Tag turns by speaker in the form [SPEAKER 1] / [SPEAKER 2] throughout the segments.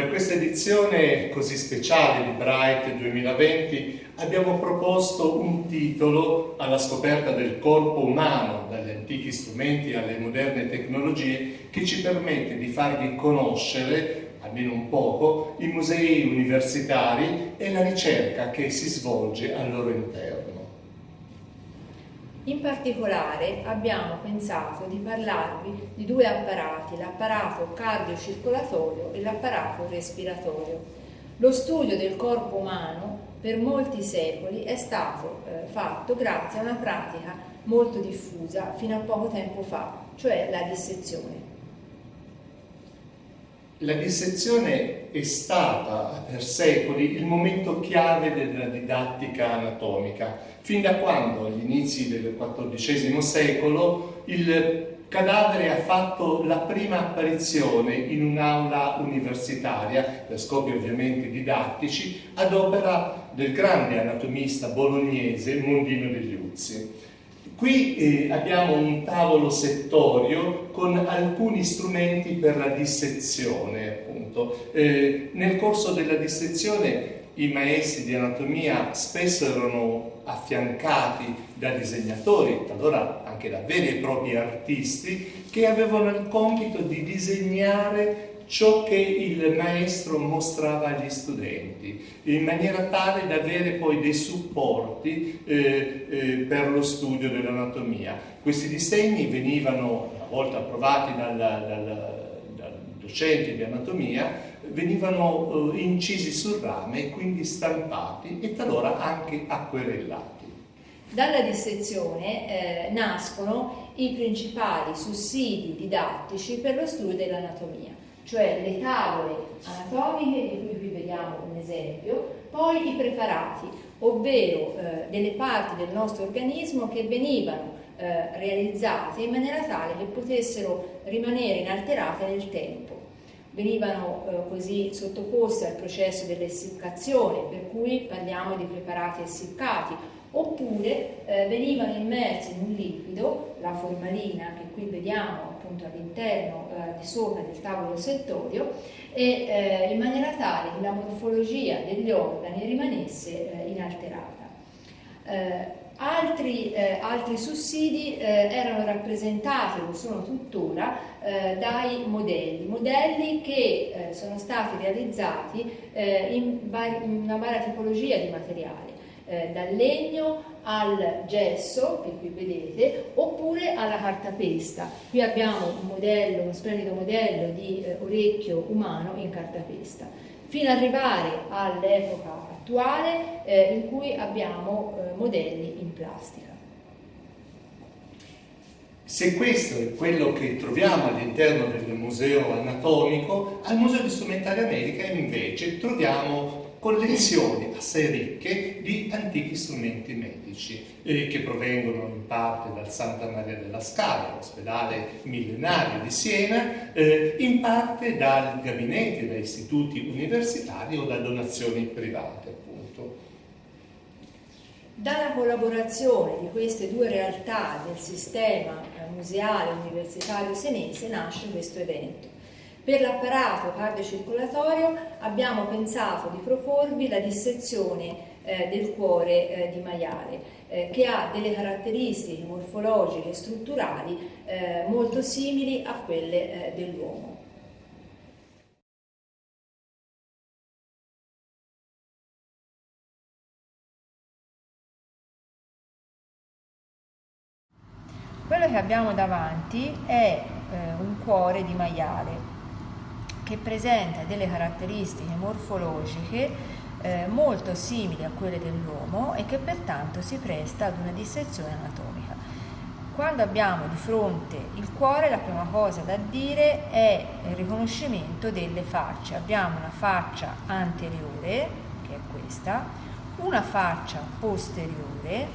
[SPEAKER 1] Per questa edizione così speciale di Bright 2020 abbiamo proposto un titolo alla scoperta del corpo umano, dagli antichi strumenti alle moderne tecnologie, che ci permette di farvi conoscere, almeno un poco, i musei universitari e la ricerca che si svolge al loro interno.
[SPEAKER 2] In particolare abbiamo pensato di parlarvi di due apparati, l'apparato cardiocircolatorio e l'apparato respiratorio. Lo studio del corpo umano per molti secoli è stato eh, fatto grazie a una pratica molto diffusa fino a poco tempo fa, cioè la dissezione.
[SPEAKER 1] La dissezione è stata per secoli il momento chiave della didattica anatomica, fin da quando, agli inizi del XIV secolo, il cadavere ha fatto la prima apparizione in un'aula universitaria, per scopi ovviamente didattici, ad opera del grande anatomista bolognese Mondino degli Uzzi. Qui eh, abbiamo un tavolo settorio con alcuni strumenti per la dissezione, appunto. Eh, nel corso della dissezione i maestri di anatomia spesso erano affiancati da disegnatori, talora anche da veri e propri artisti, che avevano il compito di disegnare ciò che il maestro mostrava agli studenti, in maniera tale da avere poi dei supporti eh, eh, per lo studio dell'anatomia. Questi disegni venivano una volta approvati dal, dal, dal docente di anatomia, venivano eh, incisi sul rame e quindi stampati e talora anche acquerellati.
[SPEAKER 2] Dalla dissezione eh, nascono i principali sussidi didattici per lo studio dell'anatomia cioè le tavole anatomiche, di cui qui vediamo un esempio, poi i preparati, ovvero eh, delle parti del nostro organismo che venivano eh, realizzate in maniera tale che potessero rimanere inalterate nel tempo. Venivano eh, così sottoposte al processo dell'essiccazione, per cui parliamo di preparati essiccati, oppure eh, venivano immersi in un liquido, la formalina che qui vediamo appunto all'interno eh, di sopra del tavolo settorio e eh, in maniera tale che la morfologia degli organi rimanesse eh, inalterata. Eh, altri, eh, altri, sussidi erano rappresentati, lo sono tuttora, dai modelli, modelli che sono stati realizzati in, in una varia tipologia di materiali dal legno al gesso, che qui vedete, oppure alla cartapesta. Qui abbiamo un modello, uno splendido modello di eh, orecchio umano in cartapesta, fino ad arrivare all'epoca attuale eh, in cui abbiamo eh, modelli in plastica.
[SPEAKER 1] Se questo è quello che troviamo all'interno del museo anatomico, al Museo di Strumentaria Medica invece troviamo collezioni assai ricche di antichi strumenti medici eh, che provengono in parte dal Santa Maria della Scala, l'ospedale millenario di Siena, eh, in parte dal gabinete, da istituti universitari o da donazioni private appunto.
[SPEAKER 2] Dalla collaborazione di queste due realtà del sistema museale universitario senese nasce questo evento. Per l'apparato cardiocircolatorio abbiamo pensato di proporvi la dissezione eh, del cuore eh, di maiale, eh, che ha delle caratteristiche morfologiche e strutturali eh, molto simili a quelle eh, dell'uomo. Quello che abbiamo davanti è eh, un cuore di maiale che presenta delle caratteristiche morfologiche eh, molto simili a quelle dell'uomo e che pertanto si presta ad una dissezione anatomica. Quando abbiamo di fronte il cuore la prima cosa da dire è il riconoscimento delle facce. Abbiamo una faccia anteriore, che è questa, una faccia posteriore,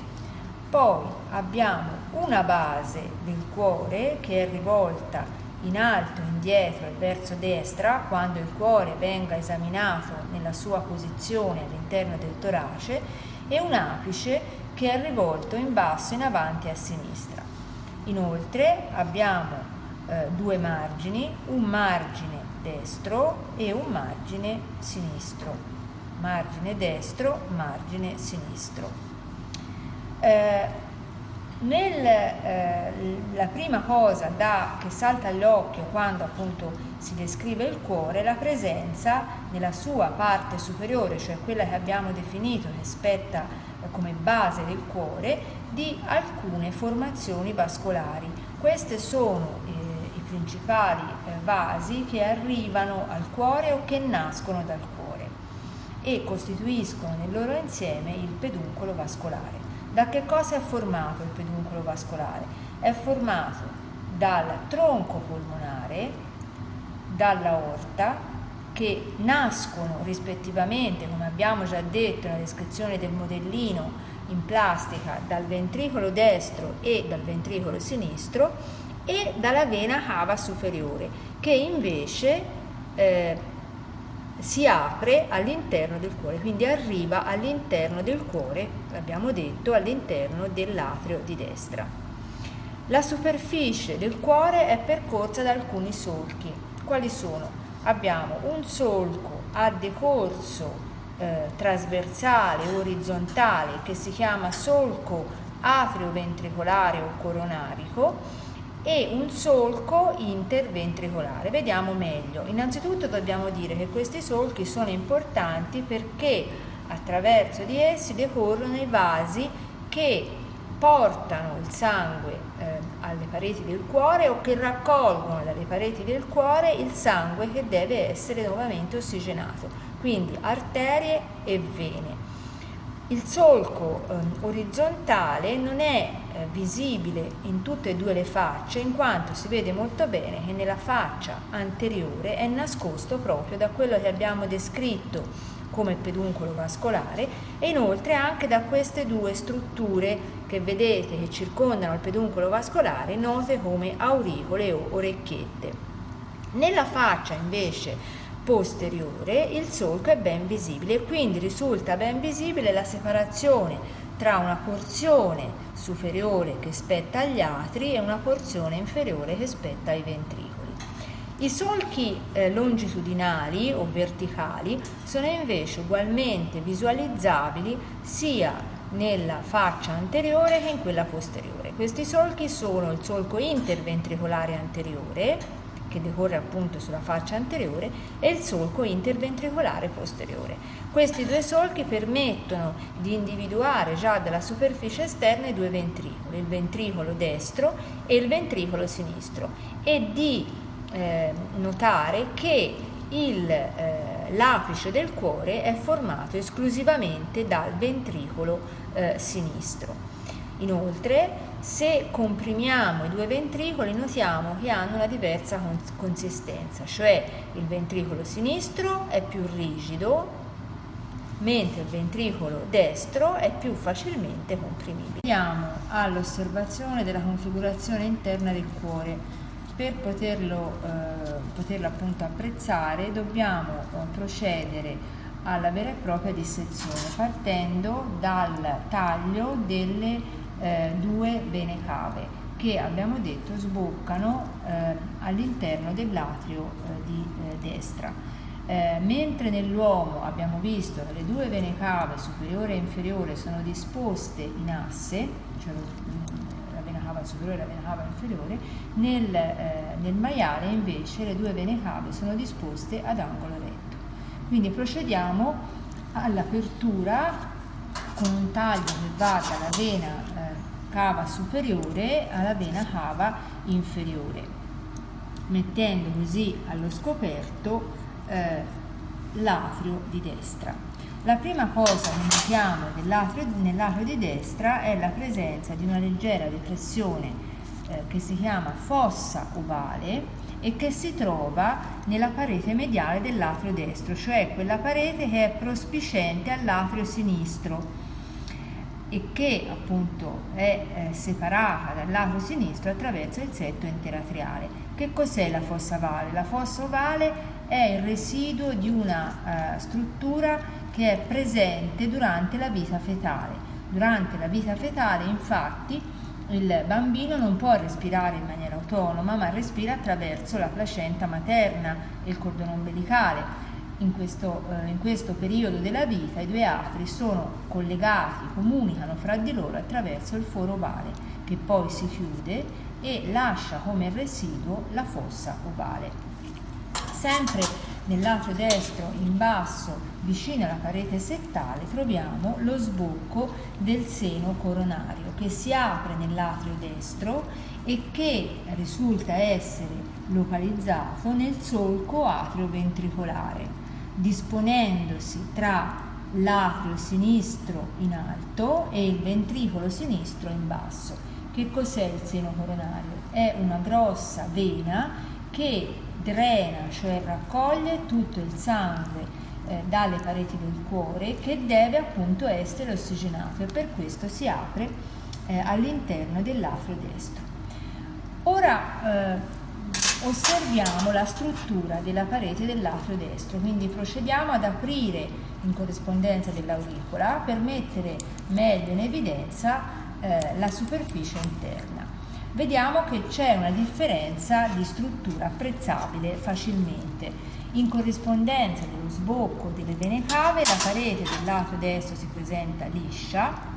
[SPEAKER 2] poi abbiamo una base del cuore che è rivolta in alto, indietro e verso destra quando il cuore venga esaminato nella sua posizione all'interno del torace e un apice che è rivolto in basso, in avanti e a sinistra. Inoltre abbiamo eh, due margini, un margine destro e un margine sinistro. Margine destro, margine sinistro. Eh, nella eh, prima cosa da, che salta all'occhio quando appunto si descrive il cuore è la presenza nella sua parte superiore, cioè quella che abbiamo definito che spetta eh, come base del cuore, di alcune formazioni vascolari. Queste sono eh, i principali eh, vasi che arrivano al cuore o che nascono dal cuore e costituiscono nel loro insieme il peduncolo vascolare. Da che cosa è formato il peduncolo vascolare? È formato dal tronco polmonare, dalla orta, che nascono rispettivamente, come abbiamo già detto nella descrizione del modellino in plastica, dal ventricolo destro e dal ventricolo sinistro e dalla vena cava superiore, che invece eh, si apre all'interno del cuore, quindi arriva all'interno del cuore, abbiamo detto, all'interno dell'atrio di destra. La superficie del cuore è percorsa da alcuni solchi. Quali sono? Abbiamo un solco a decorso eh, trasversale orizzontale che si chiama solco atrioventricolare o coronarico e un solco interventricolare. Vediamo meglio. Innanzitutto dobbiamo dire che questi solchi sono importanti perché attraverso di essi decorrono i vasi che portano il sangue eh, alle pareti del cuore o che raccolgono dalle pareti del cuore il sangue che deve essere nuovamente ossigenato, quindi arterie e vene. Il solco eh, orizzontale non è eh, visibile in tutte e due le facce in quanto si vede molto bene che nella faccia anteriore è nascosto proprio da quello che abbiamo descritto come peduncolo vascolare e inoltre anche da queste due strutture che vedete che circondano il peduncolo vascolare note come auricole o orecchiette. Nella faccia invece posteriore il solco è ben visibile e quindi risulta ben visibile la separazione tra una porzione superiore che spetta agli atri e una porzione inferiore che spetta ai ventricoli. I solchi eh, longitudinali o verticali sono invece ugualmente visualizzabili sia nella faccia anteriore che in quella posteriore. Questi solchi sono il solco interventricolare anteriore, che decorre appunto sulla faccia anteriore e il solco interventricolare posteriore. Questi due solchi permettono di individuare già dalla superficie esterna i due ventricoli, il ventricolo destro e il ventricolo sinistro e di eh, notare che il, eh, l'apice del cuore è formato esclusivamente dal ventricolo eh, sinistro. Inoltre, se comprimiamo i due ventricoli notiamo che hanno una diversa consistenza, cioè il ventricolo sinistro è più rigido mentre il ventricolo destro è più facilmente comprimibile. Andiamo all'osservazione della configurazione interna del cuore. Per poterlo, eh, poterlo appunto apprezzare dobbiamo eh, procedere alla vera e propria dissezione partendo dal taglio delle eh, due vene cave che abbiamo detto sboccano eh, all'interno dell'atrio eh, di eh, destra. Eh, mentre nell'uomo abbiamo visto che le due vene cave superiore e inferiore sono disposte in asse, cioè la vena cava superiore e la vena cava inferiore, nel, eh, nel maiale invece le due vene cave sono disposte ad angolo retto. Quindi procediamo all'apertura con un taglio che va dalla vena cava superiore alla vena cava inferiore, mettendo così allo scoperto eh, l'atrio di destra. La prima cosa che notiamo nell'atrio di destra è la presenza di una leggera depressione eh, che si chiama fossa ovale e che si trova nella parete mediale dell'atrio destro, cioè quella parete che è prospicente all'atrio sinistro e che appunto è eh, separata dal lato sinistro attraverso il setto interatriale. Che cos'è la fossa ovale? La fossa ovale è il residuo di una uh, struttura che è presente durante la vita fetale. Durante la vita fetale infatti il bambino non può respirare in maniera autonoma, ma respira attraverso la placenta materna e il cordone ombelicale. In questo, eh, in questo, periodo della vita i due atri sono collegati, comunicano fra di loro attraverso il foro ovale, che poi si chiude e lascia come residuo la fossa ovale. Sempre nell'atrio destro in basso, vicino alla parete settale, troviamo lo sbocco del seno coronario che si apre nell'atrio destro e che risulta essere localizzato nel solco atrio-ventricolare, disponendosi tra l'atrio sinistro in alto e il ventricolo sinistro in basso. Che cos'è il seno coronario? È una grossa vena che drena, cioè raccoglie tutto il sangue eh, dalle pareti del cuore che deve appunto essere ossigenato e per questo si apre eh, all'interno dell'atrio destro. Ora eh, osserviamo la struttura della parete dell'atrio destro, quindi procediamo ad aprire in corrispondenza dell'auricola per mettere meglio in evidenza eh, la superficie interna vediamo che c'è una differenza di struttura apprezzabile facilmente. In corrispondenza dello sbocco delle vene cave la parete del lato destro si presenta liscia,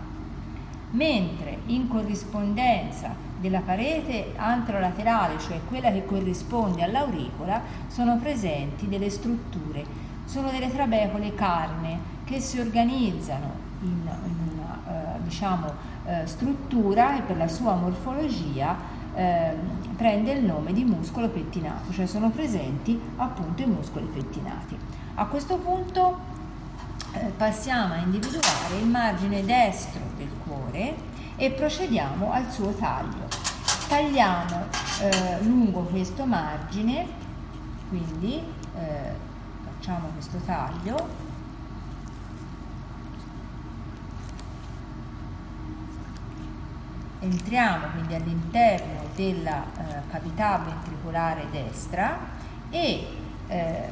[SPEAKER 2] mentre in corrispondenza della parete antrolaterale, cioè quella che corrisponde all'auricola, sono presenti delle strutture. Sono delle trabecole carne che si organizzano in, una eh, diciamo, eh, struttura e per la sua morfologia eh, prende il nome di muscolo pettinato, cioè sono presenti appunto i muscoli pettinati. A questo punto eh, passiamo a individuare il margine destro del cuore e procediamo al suo taglio. Tagliamo eh, lungo questo margine, quindi eh, facciamo questo taglio entriamo quindi all'interno della eh, cavità ventricolare destra e eh,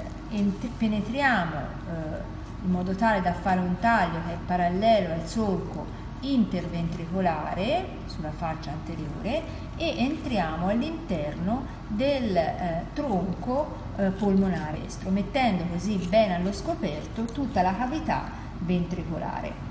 [SPEAKER 2] penetriamo eh, in modo tale da fare un taglio che è parallelo al solco interventricolare sulla faccia anteriore e entriamo all'interno del eh, tronco eh, polmonare estro, mettendo così bene allo scoperto tutta la cavità ventricolare.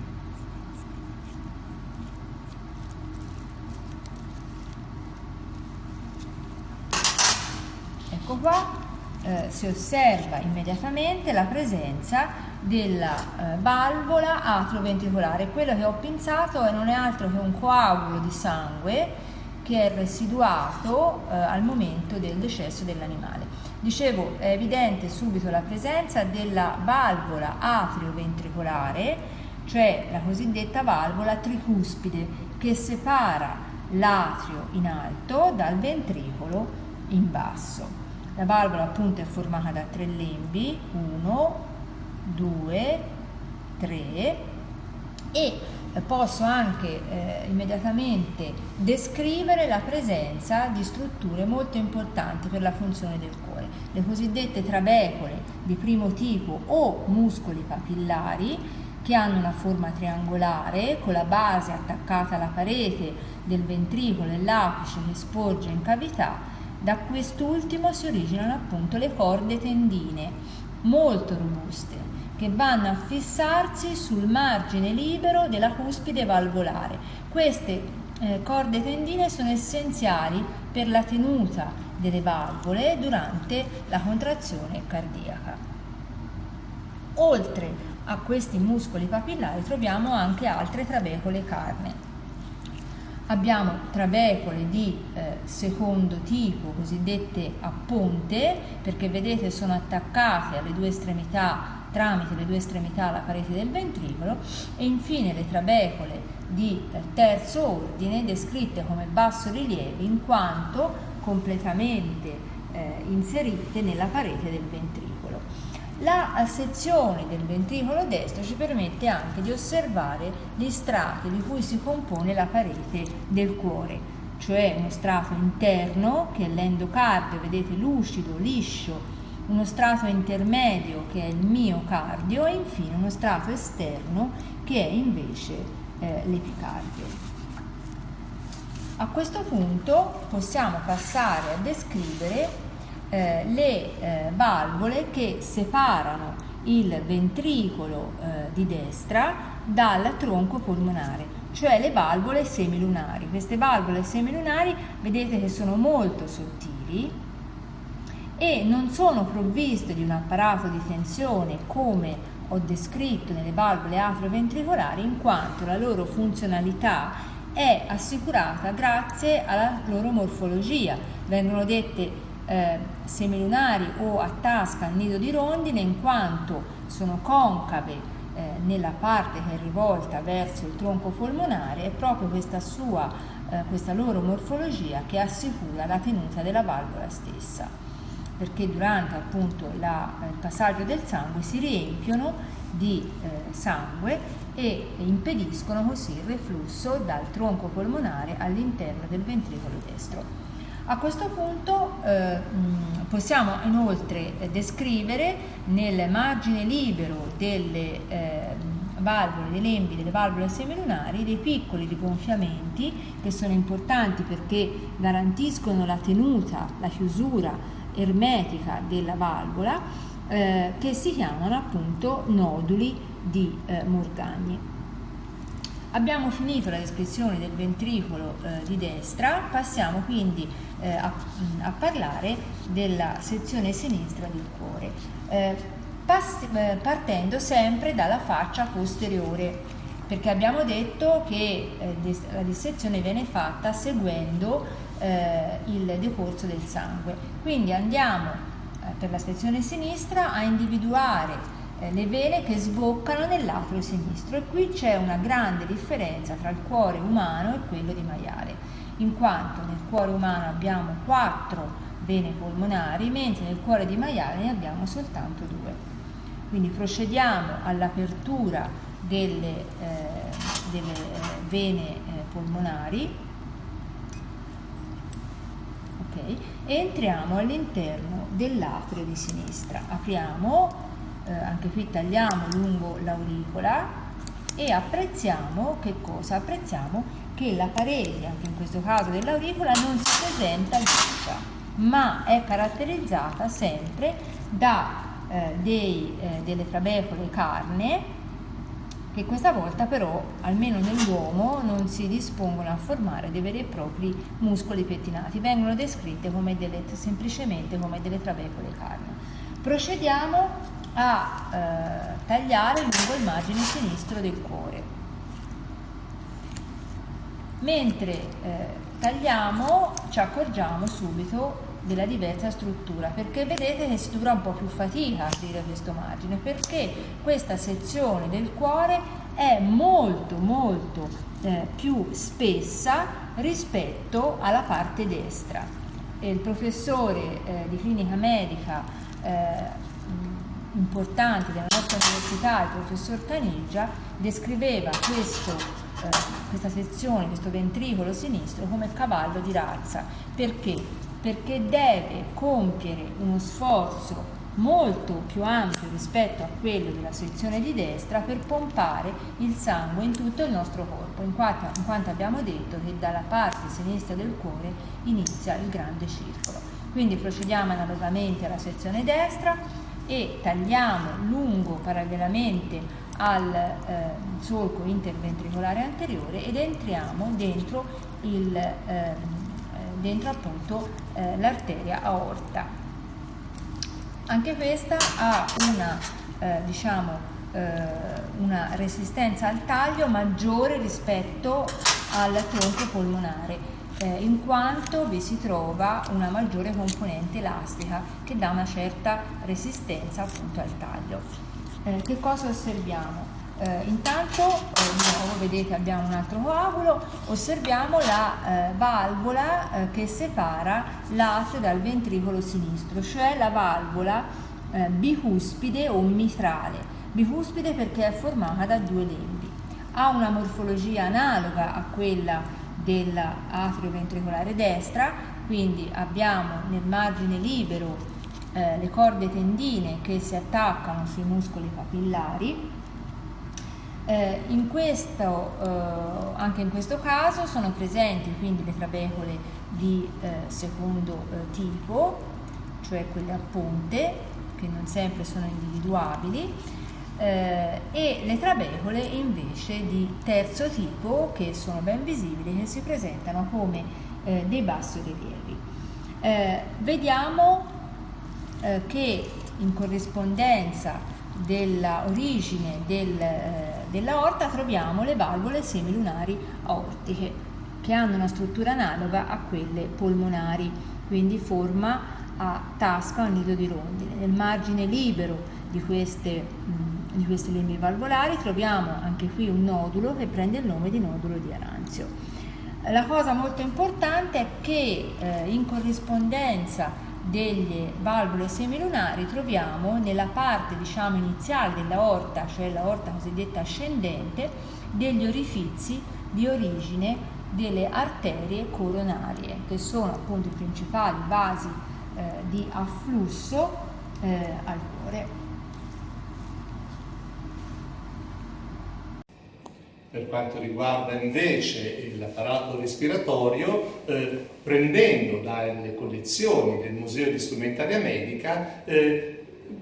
[SPEAKER 2] Ecco qua eh, si osserva immediatamente la presenza della eh, valvola atroventricolare. Quello che ho pensato non è altro che un coagulo di sangue che è residuato eh, al momento del decesso dell'animale. Dicevo, è evidente subito la presenza della valvola atrioventricolare, cioè la cosiddetta valvola tricuspide, che separa l'atrio in alto dal ventricolo in basso. La valvola appunto è formata da tre lembi, 1, 2, 3 e posso anche eh, immediatamente descrivere la presenza di strutture molto importanti per la funzione del cuore, le cosiddette trabecole di primo tipo o muscoli papillari che hanno una forma triangolare con la base attaccata alla parete del ventricolo e l'apice che sporge in cavità. Da quest'ultimo si originano appunto le corde tendine, molto robuste, che vanno a fissarsi sul margine libero della cuspide valvolare. Queste eh, corde tendine sono essenziali per la tenuta delle valvole durante la contrazione cardiaca. Oltre a questi muscoli papillari troviamo anche altre trabecole carne Abbiamo trabecole di eh, secondo tipo, cosiddette a ponte, perché vedete sono attaccate alle due estremità, tramite le due estremità alla parete del ventricolo, e infine le trabecole di eh, terzo ordine, descritte come basso rilievo, in quanto completamente eh, inserite nella parete del ventricolo. La sezione del ventricolo destro ci permette anche di osservare gli strati di cui si compone la parete del cuore, cioè uno strato interno che è l'endocardio, vedete lucido, liscio, uno strato intermedio che è il miocardio e infine uno strato esterno che è invece eh, l'epicardio. A questo punto possiamo passare a descrivere eh, le eh, valvole che separano il ventricolo eh, di destra dal tronco polmonare, cioè le valvole semilunari. Queste valvole semilunari vedete che sono molto sottili e non sono provviste di un apparato di tensione come ho descritto nelle valvole atrioventricolari in quanto la loro funzionalità è assicurata grazie alla loro morfologia. Vengono dette eh, semilunari o a tasca al nido di rondine in quanto sono concave eh, nella parte che è rivolta verso il tronco polmonare e proprio questa, sua, eh, questa loro morfologia che assicura la tenuta della valvola stessa perché durante appunto la, il passaggio del sangue si riempiono di eh, sangue e impediscono così il reflusso dal tronco polmonare all'interno del ventricolo destro. A questo punto eh, possiamo inoltre descrivere nel margine libero delle eh, valvole, dei lembi, delle valvole semilunari dei piccoli rigonfiamenti che sono importanti perché garantiscono la tenuta, la chiusura ermetica della valvola eh, che si chiamano appunto noduli di eh, Morgagni. Abbiamo finito la descrizione del ventricolo eh, di destra, passiamo quindi eh, a, a, parlare della sezione sinistra del cuore, eh, eh, partendo sempre dalla faccia posteriore, perché abbiamo detto che eh, la dissezione viene fatta seguendo il decorso del sangue. Quindi andiamo per la sezione sinistra a individuare eh, le vene che sboccano nell'atrio sinistro e qui c'è una grande differenza tra il cuore umano e quello di maiale, in quanto nel cuore umano abbiamo quattro vene polmonari, mentre nel cuore di maiale ne abbiamo soltanto due. Quindi procediamo all'apertura delle, eh, delle eh, vene eh, polmonari okay, e entriamo all'interno dell'atrio di sinistra. Apriamo eh, anche qui tagliamo lungo l'auricola e apprezziamo che cosa? Apprezziamo che la parete, anche in questo caso dell'auricola, non si presenta liscia, ma è caratterizzata sempre da eh, dei, eh, delle trabecole carne che questa volta però, almeno nell'uomo, non si dispongono a formare dei veri e propri muscoli pettinati, vengono descritte come delle, semplicemente come delle trabecole carne. Procediamo a eh, tagliare lungo il margine sinistro del cuore. Mentre eh, tagliamo ci accorgiamo subito della diversa struttura perché vedete che si dovrà un po' più fatica a aprire questo margine perché questa sezione del cuore è molto molto eh, più spessa rispetto alla parte destra e il professore eh, di clinica medica eh, importante della nostra università, il professor Caniggia, descriveva questo, eh, questa sezione, questo ventricolo sinistro come cavallo di razza. Perché? Perché deve compiere uno sforzo molto più ampio rispetto a quello della sezione di destra per pompare il sangue in tutto il nostro corpo, in quanto, in quanto abbiamo detto che dalla parte sinistra del cuore inizia il grande circolo. Quindi procediamo analogamente alla sezione destra, e tagliamo lungo parallelamente al eh, solco interventricolare anteriore ed entriamo dentro, il, eh, dentro appunto eh, l'arteria aorta. Anche questa ha una, eh, diciamo, eh, una resistenza al taglio maggiore rispetto al tronco polmonare eh, in quanto vi si trova una maggiore componente elastica che dà una certa resistenza appunto al taglio. Eh, che cosa osserviamo? Eh, intanto, eh, nuovo vedete abbiamo un altro coagulo, osserviamo la eh, valvola eh, che separa l'atrio dal ventricolo sinistro, cioè la valvola bicuspide o mitrale. Bicuspide perché è formata da due lembi. Ha una morfologia analoga a quella dell'atrio ventricolare destra, quindi abbiamo nel margine libero eh, le corde tendine che si attaccano sui muscoli papillari Eh, in questo, eh, anche in questo caso sono presenti quindi le trabecole di eh, secondo eh, tipo, cioè quelle a ponte, che non sempre sono individuabili, eh, e le trabecole invece di terzo tipo, che sono ben visibili, che si presentano come eh, dei bassorilievi. vediamo che in corrispondenza dell'origine del, eh, dell'aorta troviamo le valvole semilunari aortiche che hanno una struttura analoga a quelle polmonari, quindi forma a tasca o nido di rondine. Nel margine libero di queste, mh, di queste lembi valvolari troviamo anche qui un nodulo che prende il nome di nodulo di Aranzio. La cosa molto importante è che eh, in corrispondenza delle valvole semilunari troviamo nella parte diciamo iniziale dell'aorta, cioè l'aorta cosiddetta ascendente, degli orifizi di origine delle arterie coronarie, che sono appunto i principali vasi eh, di afflusso eh, al cuore.
[SPEAKER 1] Per quanto riguarda invece l'apparato respiratorio, eh, prendendo dalle collezioni del Museo di Strumentaria Medica, eh,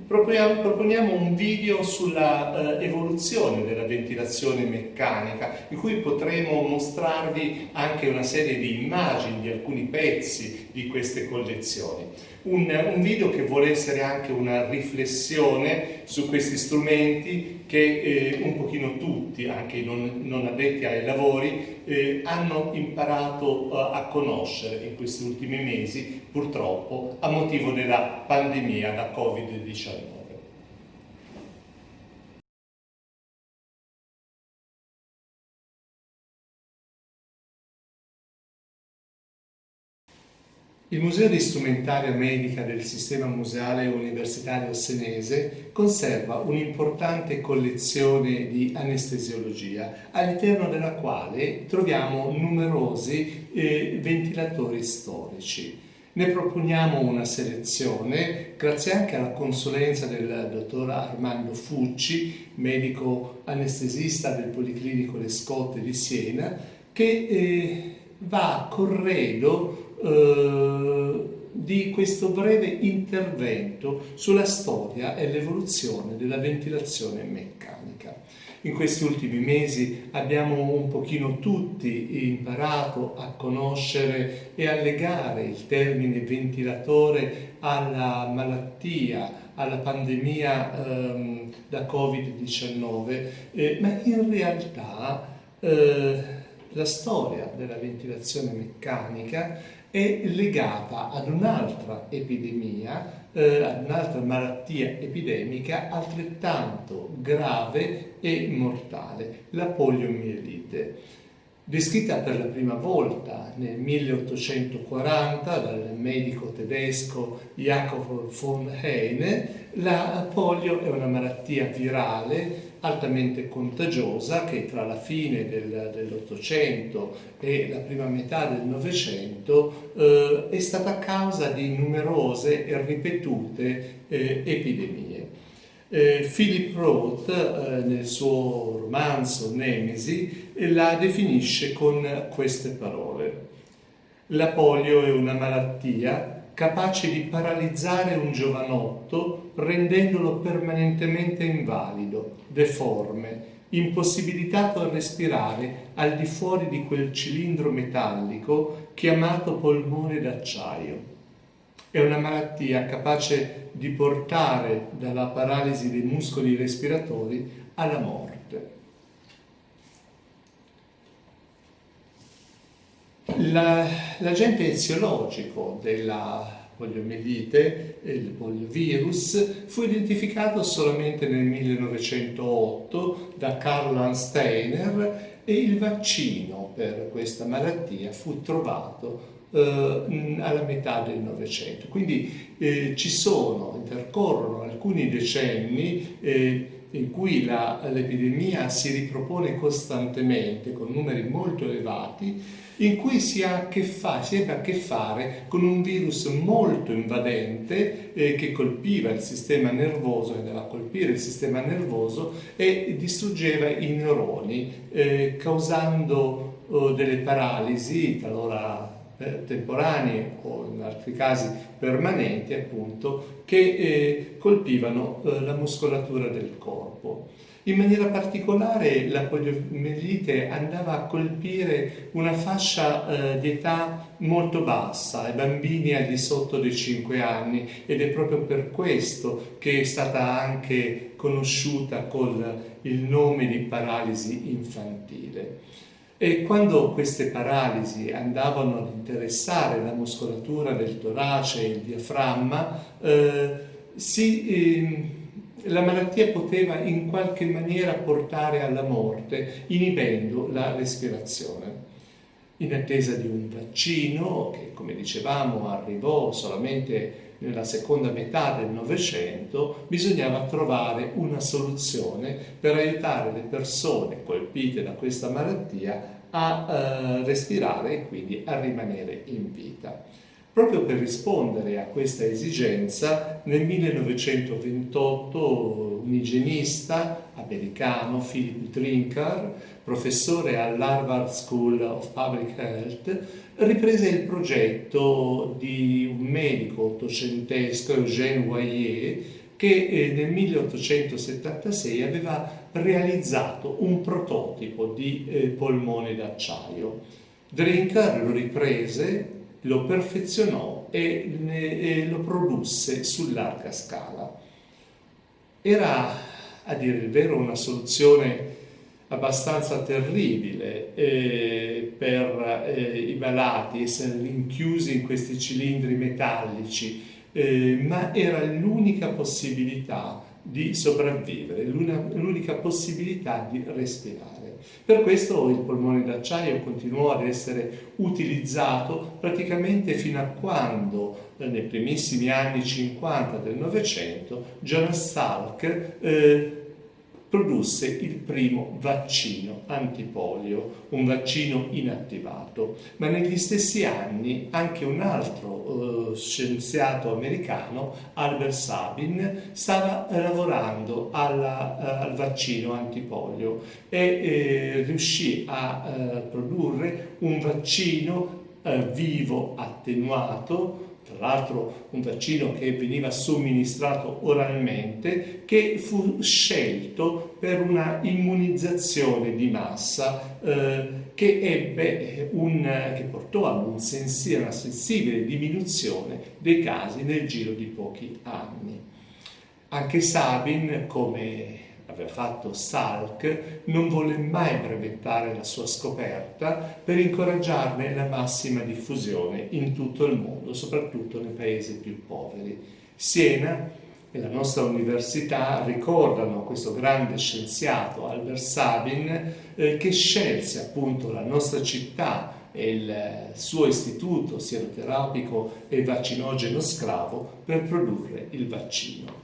[SPEAKER 1] proponiamo, un video sulla eh, evoluzione della ventilazione meccanica, in cui potremo mostrarvi anche una serie di immagini di alcuni pezzi di queste collezioni un, un, video che vuole essere anche una riflessione su questi strumenti che eh, un pochino tutti, anche i non, non addetti ai lavori, eh, hanno imparato uh, a conoscere in questi ultimi mesi, purtroppo, a motivo della pandemia da Covid-19. Il Museo di Strumentaria Medica del Sistema Museale Universitario Senese conserva un'importante collezione di anestesiologia, all'interno della quale troviamo numerosi eh, ventilatori storici. Ne proponiamo una selezione grazie anche alla consulenza del dottor Armando Fucci, medico anestesista del Policlinico Le Scotte di Siena, che eh, va a corredo eh, di questo breve intervento sulla storia e l'evoluzione della ventilazione meccanica. In questi ultimi mesi abbiamo un pochino tutti imparato a conoscere e a legare il termine ventilatore alla malattia, alla pandemia ehm, da Covid-19, eh, ma in realtà eh, la storia della ventilazione meccanica è legata ad un'altra epidemia, eh, ad un'altra malattia epidemica altrettanto grave e mortale, la poliomielite. Descritta per la prima volta nel 1840 dal medico tedesco Jacob von Heine, la polio è una malattia virale altamente contagiosa che tra la fine del, dell'Ottocento e la prima metà del Novecento eh, è stata causa di numerose e ripetute eh, epidemie. Eh, Philip Roth eh, nel suo romanzo Nemesi la definisce con queste parole. La polio è una malattia capace di paralizzare un giovanotto rendendolo permanentemente invalido, deforme, impossibilitato a respirare al di fuori di quel cilindro metallico chiamato polmone d'acciaio. È una malattia capace di portare dalla paralisi dei muscoli respiratori alla morte. L'agente eziologico della poliomielite, il poliovirus, fu identificato solamente nel 1908 da Karl Steiner e il vaccino per questa malattia fu trovato eh, alla metà del Novecento. Quindi eh, ci sono, intercorrono alcuni decenni eh, in cui l'epidemia si ripropone costantemente con numeri molto elevati, in cui si ha a che, fa, a che fare con un virus molto invadente eh, che colpiva il sistema nervoso, andava a colpire il sistema nervoso e distruggeva i neuroni, eh, causando oh, delle paralisi, talora eh, temporanee o in altri casi permanenti appunto che eh, colpivano eh, la muscolatura del corpo. In maniera particolare la poliomielite andava a colpire una fascia eh, di età molto bassa, i bambini al di sotto dei 5 anni ed è proprio per questo che è stata anche conosciuta con il nome di paralisi infantile. E quando queste paralisi andavano ad interessare la muscolatura del torace e il diaframma, eh, si... Eh, la malattia poteva in qualche maniera portare alla morte, inibendo la respirazione. In attesa di un vaccino che, come dicevamo, arrivò solamente nella seconda metà del Novecento, bisognava trovare una soluzione per aiutare le persone colpite da questa malattia a eh, respirare e quindi a rimanere in vita. Proprio per rispondere a questa esigenza, nel 1928 un igienista americano, Philip Drinkard, professore all'Harvard School of Public Health, riprese il progetto di un medico ottocentesco, Eugène Voyer, che eh, nel 1876 aveva realizzato un prototipo di eh, polmone d'acciaio. Drinkard lo riprese lo perfezionò e, ne, e lo produsse su larga scala. Era, a dire il vero, una soluzione abbastanza terribile eh, per eh, i malati, essere rinchiusi in questi cilindri metallici, eh, ma era l'unica possibilità di sopravvivere, l'unica possibilità di respirare. Per questo il polmone d'acciaio continuò ad essere utilizzato praticamente fino a quando, eh, nei primissimi anni 50 del Novecento, Jonas Salk eh, produsse il primo vaccino antipolio, un vaccino inattivato. Ma negli stessi anni anche un altro eh, scienziato americano, Albert Sabin, stava lavorando alla, eh, al vaccino antipolio e eh, riuscì a eh, produrre un vaccino eh, vivo attenuato tra l'altro un vaccino che veniva somministrato oralmente, che fu scelto per una immunizzazione di massa eh, che, un, che portò ad un sensi, una sensibile diminuzione dei casi nel giro di pochi anni. Anche Sabin, come aveva fatto Salk, non volle mai brevettare la sua scoperta per incoraggiarne la massima diffusione in tutto il mondo, soprattutto nei paesi più poveri. Siena e la nostra università ricordano questo grande scienziato Albert Sabin eh, che scelse appunto la nostra città e il suo istituto sieroterapico e vaccinogeno scravo per produrre il vaccino.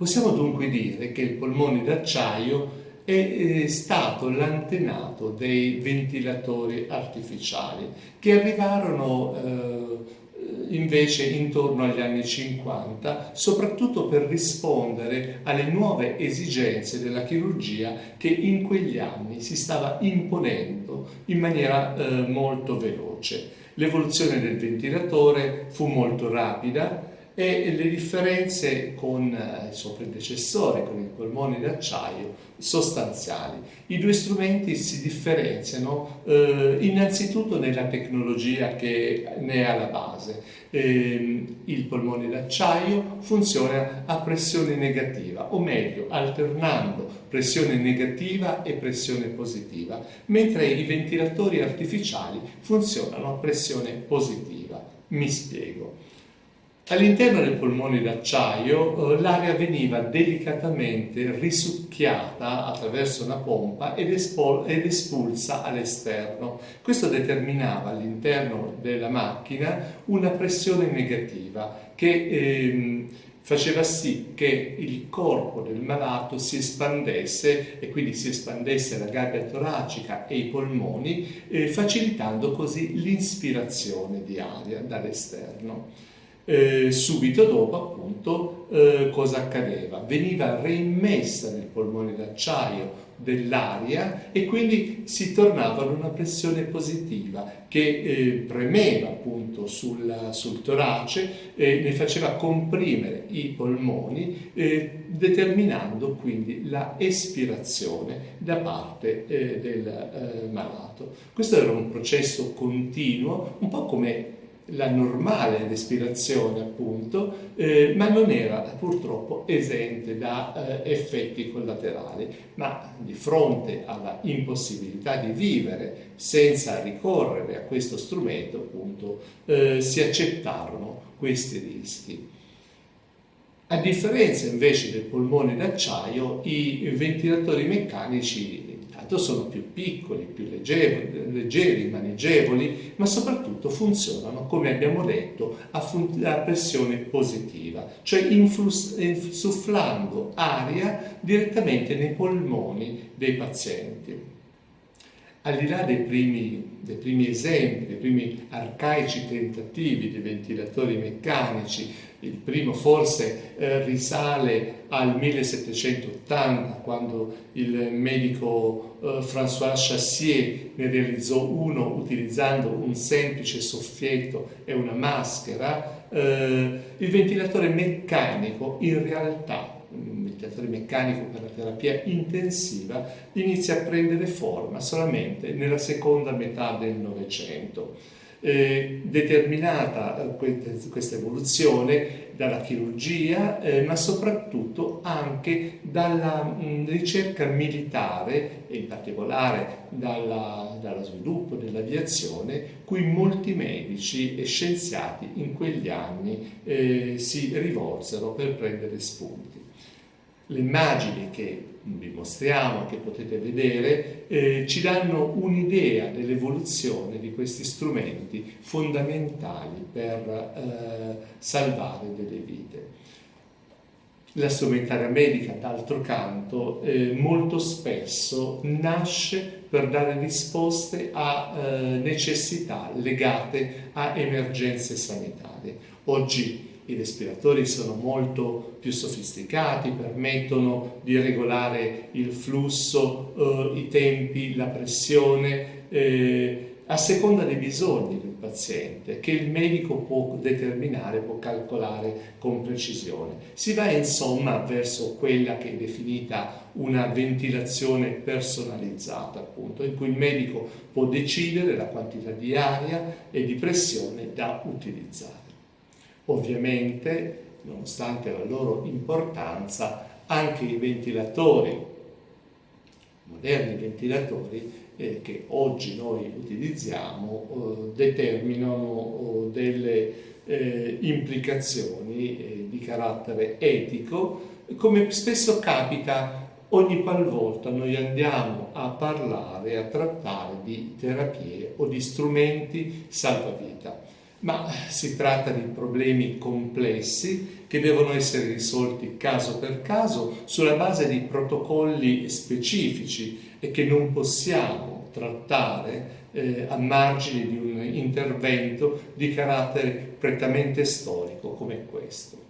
[SPEAKER 1] Possiamo dunque dire che il polmone d'acciaio è eh, stato l'antenato dei ventilatori artificiali che arrivarono eh, invece intorno agli anni 50, soprattutto per rispondere alle nuove esigenze della chirurgia che in quegli anni si stava imponendo in maniera eh, molto veloce. L'evoluzione del ventilatore fu molto rapida, e le differenze con eh, il suo predecessore, con il polmone d'acciaio, sostanziali. I due strumenti si differenziano eh, innanzitutto nella tecnologia che ne è alla base. Eh, il polmone d'acciaio funziona a pressione negativa, o meglio, alternando pressione negativa e pressione positiva, mentre i ventilatori artificiali funzionano a pressione positiva. Mi spiego. All'interno del polmone d'acciaio eh, l'aria veniva delicatamente risucchiata attraverso una pompa ed, ed espulsa all'esterno. Questo determinava all'interno della macchina una pressione negativa che ehm, faceva sì che il corpo del malato si espandesse e quindi si espandesse la gabbia toracica e i polmoni, eh, facilitando così l'inspirazione di aria dall'esterno. Eh, subito dopo appunto eh, cosa accadeva? Veniva reimmessa nel polmone d'acciaio dell'aria e quindi si tornava ad una pressione positiva che eh, premeva appunto sul, sul torace e ne faceva comprimere i polmoni eh, determinando quindi la espirazione da parte eh, del eh, malato. Questo era un processo continuo, un po' come la normale respirazione appunto, eh, ma non era purtroppo esente da eh, effetti collaterali, ma di fronte alla impossibilità di vivere senza ricorrere a questo strumento appunto eh, si accettarono questi rischi. A differenza invece del polmone d'acciaio, i ventilatori meccanici intanto sono più piccoli, più leggeri, leggeri, maneggevoli, ma soprattutto funzionano, come abbiamo detto, a, a pressione positiva, cioè insufflando aria direttamente nei polmoni dei pazienti. Al di là dei primi, dei primi esempi, dei primi arcaici tentativi di ventilatori meccanici, il primo forse eh, risale al 1780 quando il medico eh, François Chassier ne realizzò uno utilizzando un semplice soffietto e una maschera. Eh, il ventilatore meccanico in realtà ventilatore meccanico per la terapia intensiva inizia a prendere forma solamente nella seconda metà del Novecento. Eh, determinata eh, questa evoluzione dalla chirurgia, eh, ma soprattutto anche dalla mh, ricerca militare e in particolare dalla, dallo sviluppo dell'aviazione, cui molti medici e scienziati in quegli anni eh, si rivolsero per prendere spunti. Le immagini che vi mostriamo, che potete vedere, eh, ci danno un'idea dell'evoluzione di questi strumenti fondamentali per eh, salvare delle vite. La strumentaria medica, d'altro canto, eh, molto spesso nasce per dare risposte a eh, necessità legate a emergenze sanitarie. Oggi i respiratori sono molto più sofisticati, permettono di regolare il flusso, eh, i tempi, la pressione, eh, a seconda dei bisogni del paziente, che il medico può determinare, può calcolare con precisione. Si va insomma verso quella che è definita una ventilazione personalizzata, appunto, in cui il medico può decidere la quantità di aria e di pressione da utilizzare. Ovviamente, nonostante la loro importanza, anche i ventilatori, moderni ventilatori, eh, che oggi noi utilizziamo, eh, determinano eh, delle eh, implicazioni eh, di carattere etico, come spesso capita ogni qualvolta noi andiamo a parlare, a trattare di terapie o di strumenti salvavita ma si tratta di problemi complessi che devono essere risolti caso per caso sulla base di protocolli specifici e che non possiamo trattare eh, a margine di un intervento di carattere prettamente storico come questo.